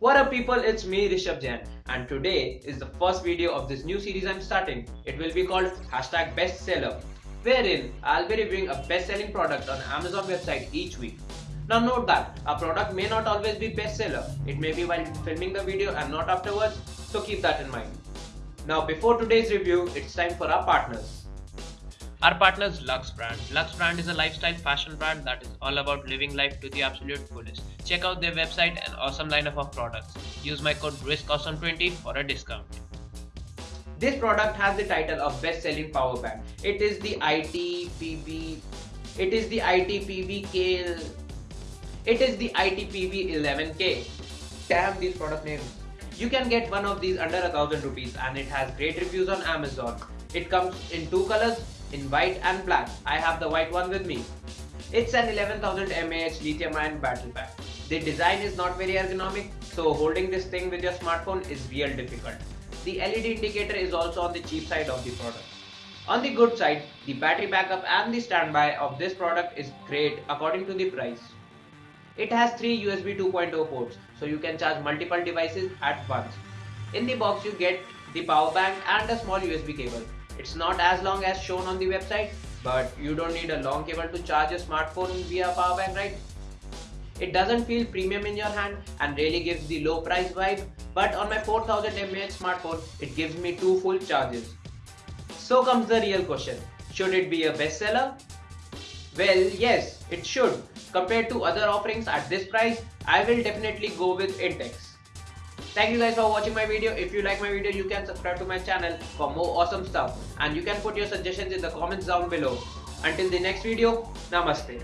What up people, it's me Rishabh Jain and today is the first video of this new series I'm starting. It will be called hashtag bestseller wherein I'll be reviewing a best-selling product on Amazon website each week. Now note that a product may not always be bestseller. It may be while filming the video and not afterwards, so keep that in mind. Now before today's review, it's time for our partners. Our partner is Lux Brand. Lux Brand is a lifestyle fashion brand that is all about living life to the absolute fullest. Check out their website and awesome lineup of products. Use my code RISKAWESOME20 for a discount. This product has the title of best-selling power bank. It is the ITPB. It is the ITPBK. It is the ITPB 11K. Damn these product names. You can get one of these under a thousand rupees and it has great reviews on Amazon. It comes in two colors, in white and black. I have the white one with me. It's an 11000 mAh lithium ion battery pack. The design is not very ergonomic, so holding this thing with your smartphone is real difficult. The LED indicator is also on the cheap side of the product. On the good side, the battery backup and the standby of this product is great according to the price. It has three USB 2.0 ports, so you can charge multiple devices at once. In the box you get the power bank and a small USB cable. It's not as long as shown on the website, but you don't need a long cable to charge a smartphone via power bank, right? It doesn't feel premium in your hand and really gives the low price vibe, but on my 4000 mAh smartphone, it gives me two full charges. So comes the real question, should it be a bestseller? Well, yes, it should. Compared to other offerings at this price, I will definitely go with Intex. Thank you guys for watching my video. If you like my video, you can subscribe to my channel for more awesome stuff. And you can put your suggestions in the comments down below. Until the next video, Namaste.